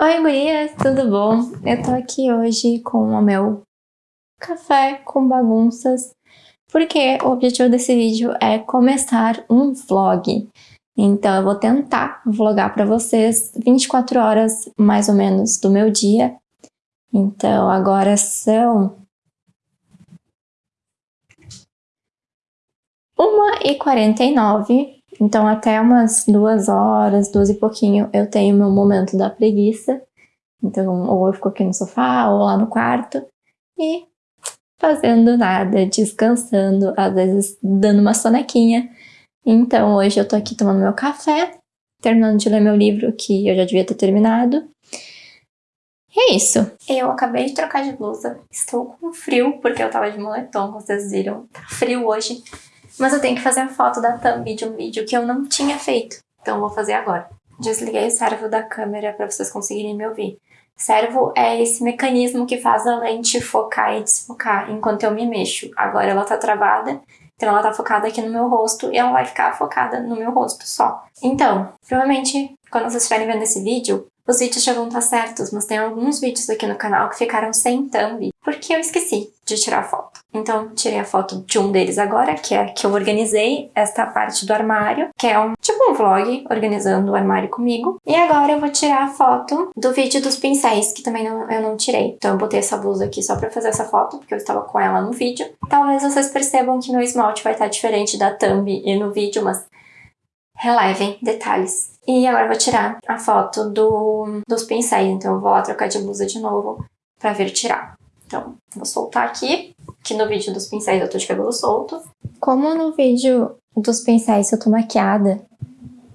Oi, gurias, tudo bom? Eu tô aqui hoje com o meu café com bagunças, porque o objetivo desse vídeo é começar um vlog. Então eu vou tentar vlogar pra vocês 24 horas, mais ou menos, do meu dia. Então agora são... 1h49 então, até umas duas horas, duas e pouquinho, eu tenho meu momento da preguiça. Então, ou eu fico aqui no sofá, ou lá no quarto, e fazendo nada, descansando, às vezes dando uma sonequinha. Então, hoje eu tô aqui tomando meu café, terminando de ler meu livro, que eu já devia ter terminado. E é isso. Eu acabei de trocar de blusa, estou com frio, porque eu tava de moletom, vocês viram. Tá frio hoje. Mas eu tenho que fazer a foto da thumb de um vídeo que eu não tinha feito. Então vou fazer agora. Desliguei o servo da câmera para vocês conseguirem me ouvir. Servo é esse mecanismo que faz a lente focar e desfocar enquanto eu me mexo. Agora ela tá travada, então ela tá focada aqui no meu rosto e ela vai ficar focada no meu rosto só. Então, provavelmente, quando vocês estiverem vendo esse vídeo, os vídeos já vão estar certos, mas tem alguns vídeos aqui no canal que ficaram sem thumb, porque eu esqueci de tirar a foto. Então, tirei a foto de um deles agora, que é que eu organizei esta parte do armário, que é um tipo um vlog organizando o armário comigo. E agora eu vou tirar a foto do vídeo dos pincéis, que também não, eu não tirei. Então eu botei essa blusa aqui só pra fazer essa foto, porque eu estava com ela no vídeo. Talvez vocês percebam que meu esmalte vai estar diferente da thumb e no vídeo, mas relevem detalhes. E agora eu vou tirar a foto do, dos pincéis, então eu vou lá trocar de blusa de novo pra ver tirar. Então, vou soltar aqui, que no vídeo dos pincéis eu tô de cabelo solto. Como no vídeo dos pincéis eu tô maquiada,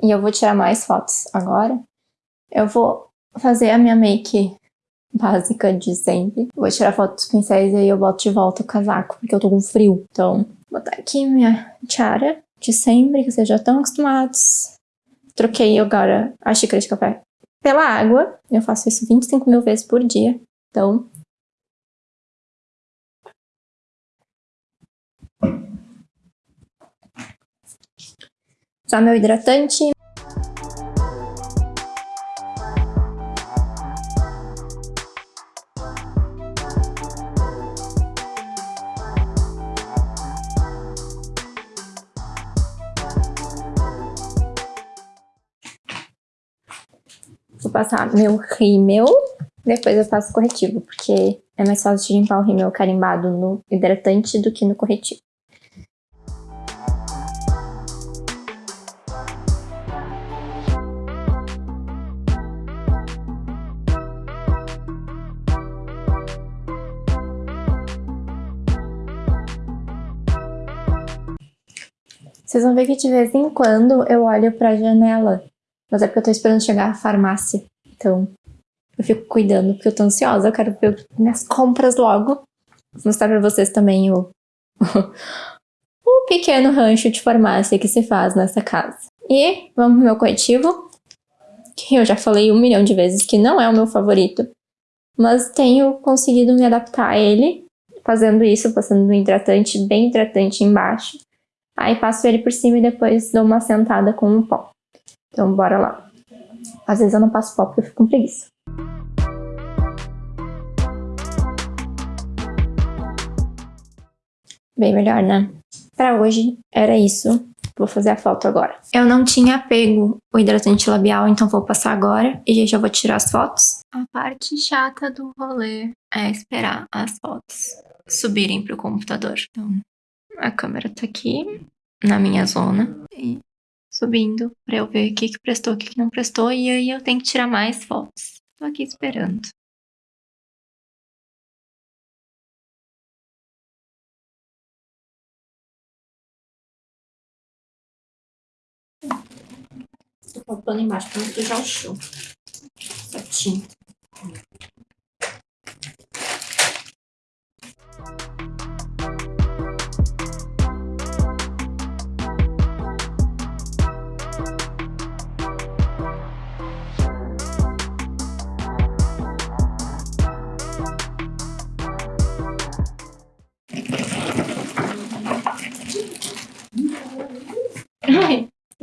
e eu vou tirar mais fotos agora, eu vou fazer a minha make básica de sempre. Vou tirar foto dos pincéis e aí eu boto de volta o casaco, porque eu tô com frio. Então, vou botar aqui minha tiara de sempre, que vocês já estão acostumados. Troquei agora a xícara de café pela água. Eu faço isso 25 mil vezes por dia. Então, Usar meu hidratante. Passar meu rímel, depois eu faço corretivo, porque é mais fácil de limpar o rímel carimbado no hidratante do que no corretivo. Vocês vão ver que de vez em quando eu olho pra janela. Mas é porque eu tô esperando chegar à farmácia. Então, eu fico cuidando, porque eu tô ansiosa. Eu quero ver minhas compras logo. Vou mostrar pra vocês também o, o pequeno rancho de farmácia que se faz nessa casa. E vamos pro meu corretivo. Que eu já falei um milhão de vezes que não é o meu favorito. Mas tenho conseguido me adaptar a ele. Fazendo isso, passando um hidratante bem hidratante embaixo. Aí passo ele por cima e depois dou uma sentada com um pó. Então bora lá. Às vezes eu não passo pó porque eu fico com preguiça. Bem melhor, né? Pra hoje era isso. Vou fazer a foto agora. Eu não tinha pego o hidratante labial, então vou passar agora e já vou tirar as fotos. A parte chata do rolê é esperar as fotos subirem pro computador. Então, a câmera tá aqui na minha zona e subindo pra eu ver o que, que prestou, o que, que não prestou e aí eu tenho que tirar mais fotos. Tô aqui esperando. Tô colocando embaixo pra não sujar o chão. Certinho.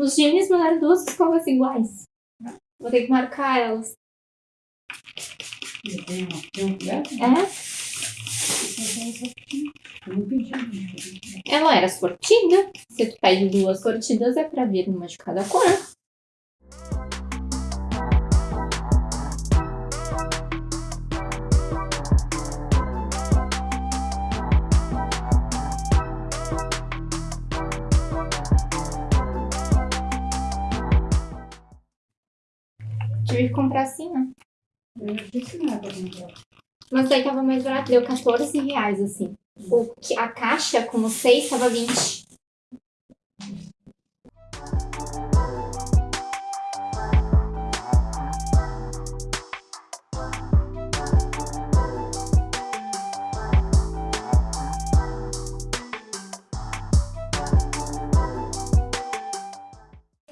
Os gêmeos mandaram duas escovas iguais. Vou ter que marcar elas. Tem uma, tem um dessa? É. Ela era sortida. Se tu pede duas sortidas, é pra vir uma de cada cor. Tive que comprar assim, né? Eu não disse nada pra comprar. Mas daí tava mais barato, deu 14 reais, assim. O, a caixa com os seis tava 20.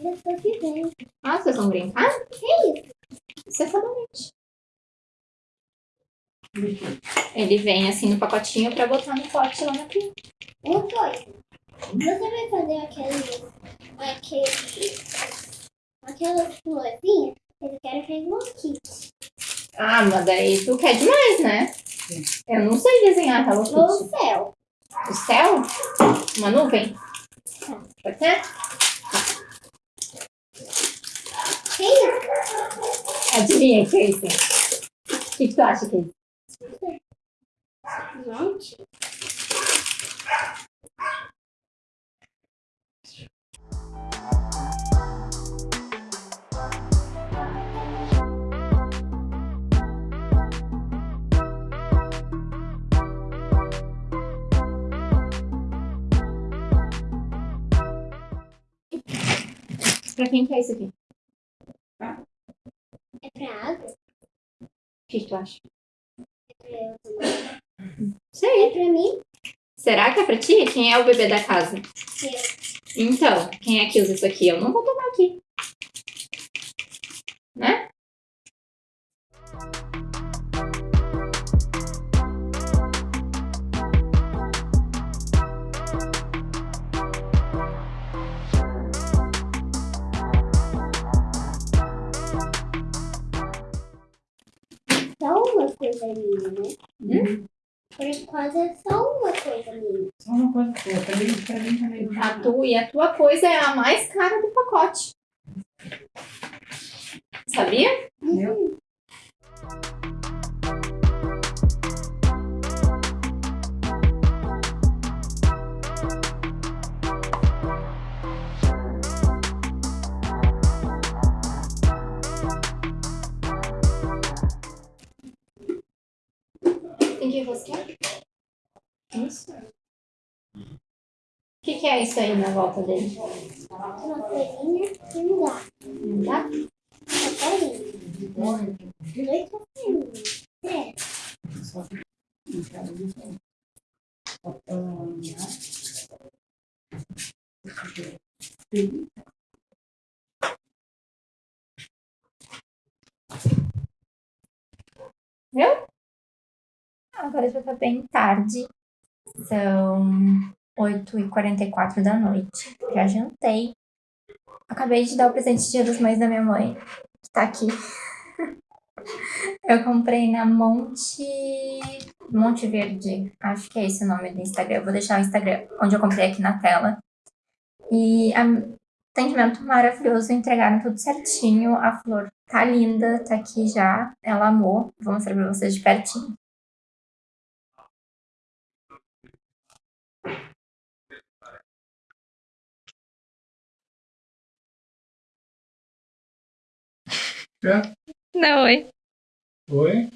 Eu tô aqui dentro. Ah, vocês vão brincar? Que isso? É sabonete. Ele vem assim no pacotinho pra botar no pote lá na pia. Uma coisa. Você vai fazer aquele. aquele. aquelas florzinhas? Eu quero fazer um kit. Ah, mas daí tu quer demais, né? Eu não sei desenhar Hello No Kitty. céu. O céu? Uma nuvem? Pode ser? Isso? Adivinha o que é isso? O que, que tu acha isso? Gente. Pra quem que é isso aqui? É pra água? O que, tu acha? É pra eu tomar? Sei. É pra mim? Será que é pra ti? Quem é o bebê da casa? Eu. Então, quem é que usa isso aqui? Eu não vou tomar aqui. Enquanto é só uma coisa minha. Só uma coisa boa. Pra mim, pra mim também. A tua e a tua coisa é a mais cara do pacote. Sabia? Eu? Tem que rosquear? O que, que é isso aí na volta dele? Uma coisinha e um gato. Não dá? Uma carinha. Dois passarinhos. Três. Só que. isso. Só pra olhar. Tem- Agora já tá bem tarde. São 8h44 da noite. Já jantei. Acabei de dar o presente de Dia das Mães da minha mãe, que tá aqui. Eu comprei na Monte. Monte Verde. Acho que é esse o nome do Instagram. Eu vou deixar o Instagram onde eu comprei aqui na tela. E a- atendimento maravilhoso, entregaram tudo certinho. A flor tá linda, tá aqui já. Ela amou. Vou mostrar pra vocês de pertinho. Não, oi. Oi?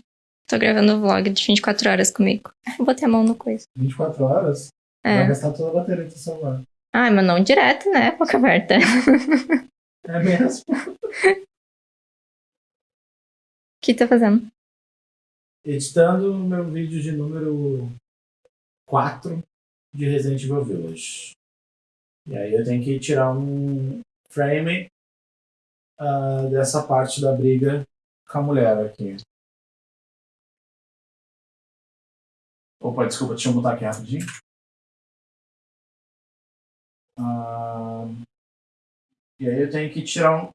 Tô gravando o vlog de 24 horas comigo. Botei a mão no coisa. 24 horas? Vai É. gastar toda a bateria do celular. Ai, mas não direto, né? Boca aberta. É mesmo? O que tá fazendo? Editando meu vídeo de número 4 de Resident Evil Village. E aí eu tenho que tirar um frame ah, dessa parte da briga com a mulher aqui. Opa, desculpa, deixa eu botar aqui rapidinho. Ah, e aí eu tenho que tirar um.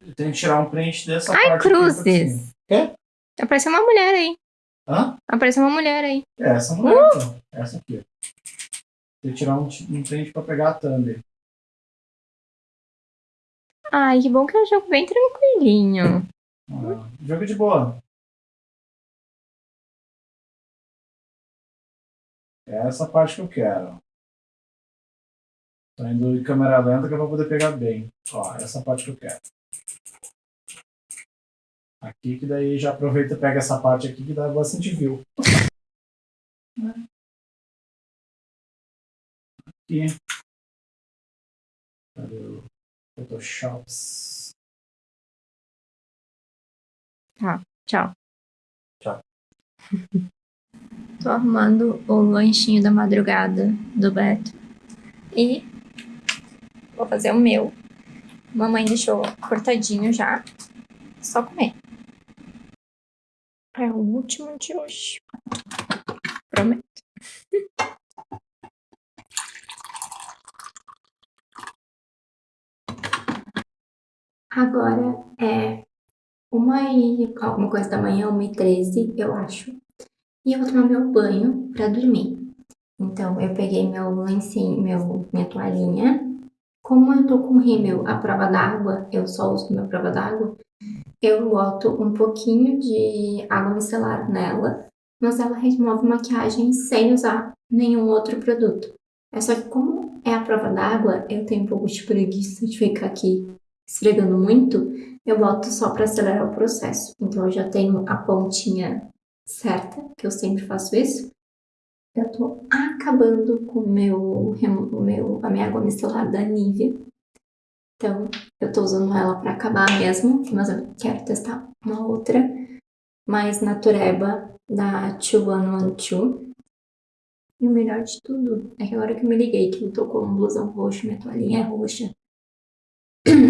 Eu tenho que tirar um print dessa Ai, parte. pra cruzes. Quê? Apareceu uma mulher aí. Hã? Apareceu uma mulher aí. É essa mulher, então. Essa aqui. Tem que tirar um, um print pra pegar a thumb. Ai, que bom que é um jogo bem tranquilinho. Ah, jogo de boa. É essa parte que eu quero. Tô indo em câmera lenta que eu vou poder pegar bem. Ó, essa parte que eu quero. Aqui que daí já aproveita e pega essa parte aqui que dá bastante view. Aqui. Cadê o Photoshops? Tchau. Tchau. Tô arrumando o lanchinho da madrugada do Beto. E vou fazer o meu. Mamãe deixou cortadinho já. Só comer. É o último de hoje. Prometo. Agora é uma e alguma coisa da manhã, uma e treze, eu acho. E eu vou tomar meu banho pra dormir. Então, eu peguei meu lencinho, meu, minha toalhinha. Como eu tô com rímel à prova d'água, eu só uso minha prova d'água, eu boto um pouquinho de água micelar nela, mas ela remove maquiagem sem usar nenhum outro produto. É só que como é a prova d'água, eu tenho um pouco de preguiça de ficar aqui esfregando muito, eu boto só para acelerar o processo. Então eu já tenho a pontinha certa, que eu sempre faço isso. Eu tô acabando com o meu, meu, a minha água micelar da Nivea. Então, eu tô usando ela pra acabar mesmo, mas eu quero testar uma outra mais natureba da 2112. E o melhor de tudo é que agora que eu me liguei que eu tô com um blusão roxo, minha toalhinha é roxa,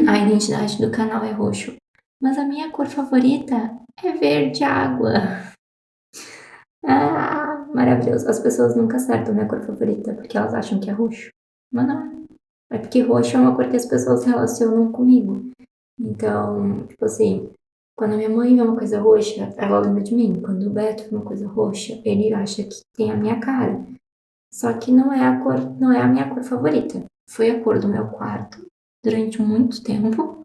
a identidade do canal é roxo. Mas a minha cor favorita é verde água. Ah, maravilhoso. As pessoas nunca acertam minha cor favorita porque elas acham que é roxo. Mas não é. É porque roxo é uma cor que as pessoas relacionam comigo. Então, tipo assim, quando a minha mãe vê uma coisa roxa, ela lembra de mim. Quando o Beto vê uma coisa roxa, ele acha que tem a minha cara. Só que não é a cor, não é a minha cor favorita. Foi a cor do meu quarto durante muito tempo.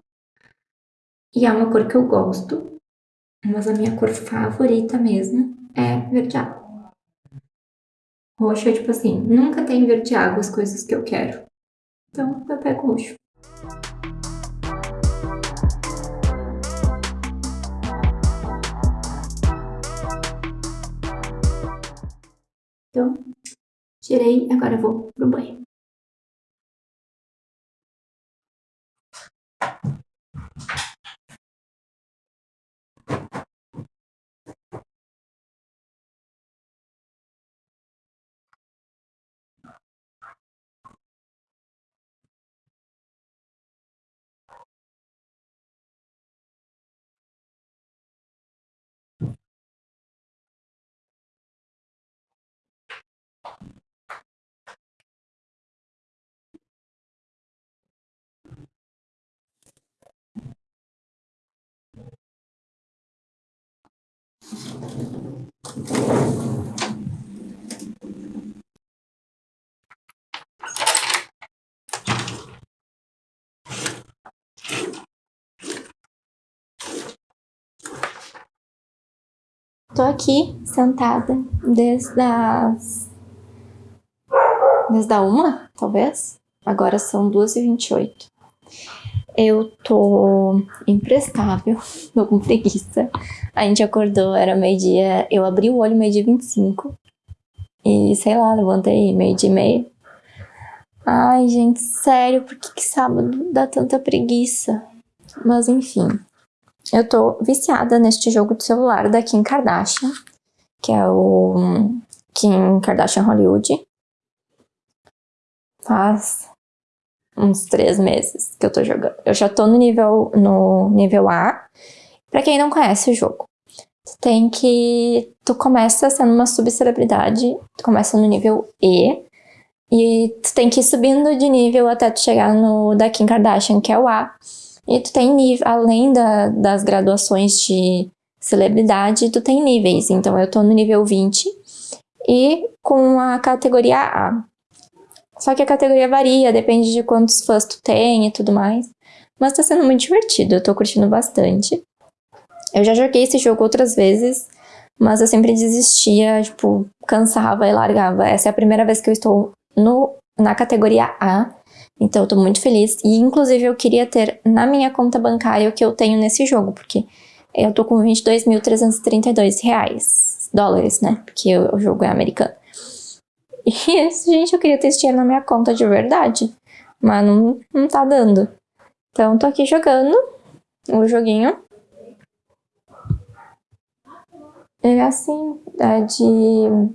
E é uma cor que eu gosto, mas a minha cor favorita mesmo é verde água. Roxo é tipo assim, nunca tem verde água as coisas que eu quero. Então eu pego roxo. Então, tirei, agora eu vou pro banho. Tô aqui sentada desde as. Desde a uma, talvez. Agora são 2h28. Eu tô imprestável, tô com preguiça. A gente acordou, era meio-dia. Eu abri o olho meio-dia 25. E sei lá, levantei meio-dia e meio. Ai, gente, sério, por que, que sábado dá tanta preguiça? Mas enfim. Eu tô viciada neste jogo de celular da Kim Kardashian, que é o Kim Kardashian Hollywood. Faz uns três meses que eu tô jogando. Eu já tô no nível, no nível A. Pra quem não conhece o jogo, tu tem que... Tu começa sendo uma subcelebridade, tu começa no nível E, e tu tem que ir subindo de nível até tu chegar no da Kim Kardashian, que é o A. E tu tem nível, além da, das graduações de celebridade, tu tem níveis. Então eu tô no nível 20 e com a categoria A. Só que a categoria varia, depende de quantos fãs tu tem e tudo mais. Mas tá sendo muito divertido, eu tô curtindo bastante. Eu já joguei esse jogo outras vezes, mas eu sempre desistia, tipo, cansava e largava. Essa é a primeira vez que eu estou no, na categoria A, então eu tô muito feliz. E inclusive eu queria ter na minha conta bancária o que eu tenho nesse jogo, porque eu tô com 22.332 reais, dólares, né? Porque o, jogo é americano. E, gente, eu queria ter esse dinheiro na minha conta de verdade, mas não, não tá dando. Então tô aqui jogando o joguinho. É assim, é de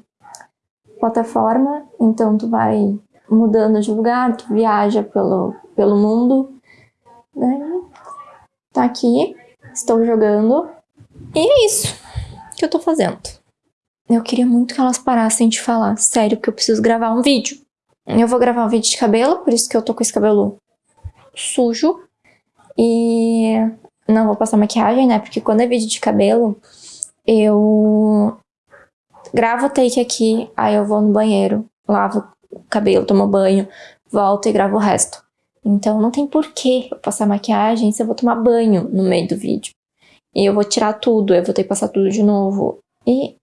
plataforma, então tu vai mudando de lugar, tu viaja pelo, pelo mundo. Né? Tá aqui, estou jogando. E é isso que eu tô fazendo. Eu queria muito que elas parassem de falar, sério, porque eu preciso gravar um vídeo. Eu vou gravar um vídeo de cabelo, por isso que eu tô com esse cabelo sujo. E não vou passar maquiagem, né? Porque quando é vídeo de cabelo, eu gravo o take aqui, aí eu vou no banheiro, lavo o cabelo, tomo banho, volto e gravo o resto. Então não tem porquê eu passar maquiagem se eu vou tomar banho no meio do vídeo. E eu vou tirar tudo, eu vou ter que passar tudo de novo. E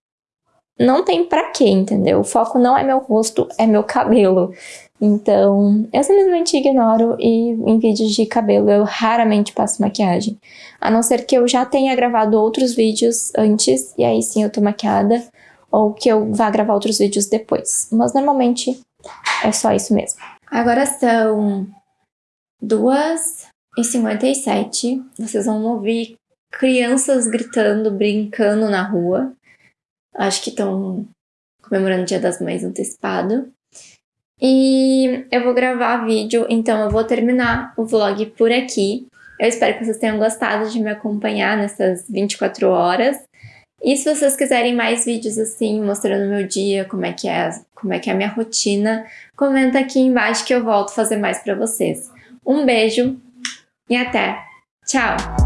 não tem pra quê, entendeu? O foco não é meu rosto, é meu cabelo. Então, eu simplesmente ignoro e em vídeos de cabelo eu raramente passo maquiagem. A não ser que eu já tenha gravado outros vídeos antes e aí sim eu tô maquiada ou que eu vá gravar outros vídeos depois. Mas normalmente é só isso mesmo. Agora são 2h57. Vocês vão ouvir crianças gritando, brincando na rua. Acho que estão comemorando o Dia das Mães antecipado. E eu vou gravar vídeo, então eu vou terminar o vlog por aqui. Eu espero que vocês tenham gostado de me acompanhar nessas 24 horas. E se vocês quiserem mais vídeos assim, mostrando meu dia, como é que é, como é que é a minha rotina, comenta aqui embaixo que eu volto fazer mais pra vocês. Um beijo e até! Tchau!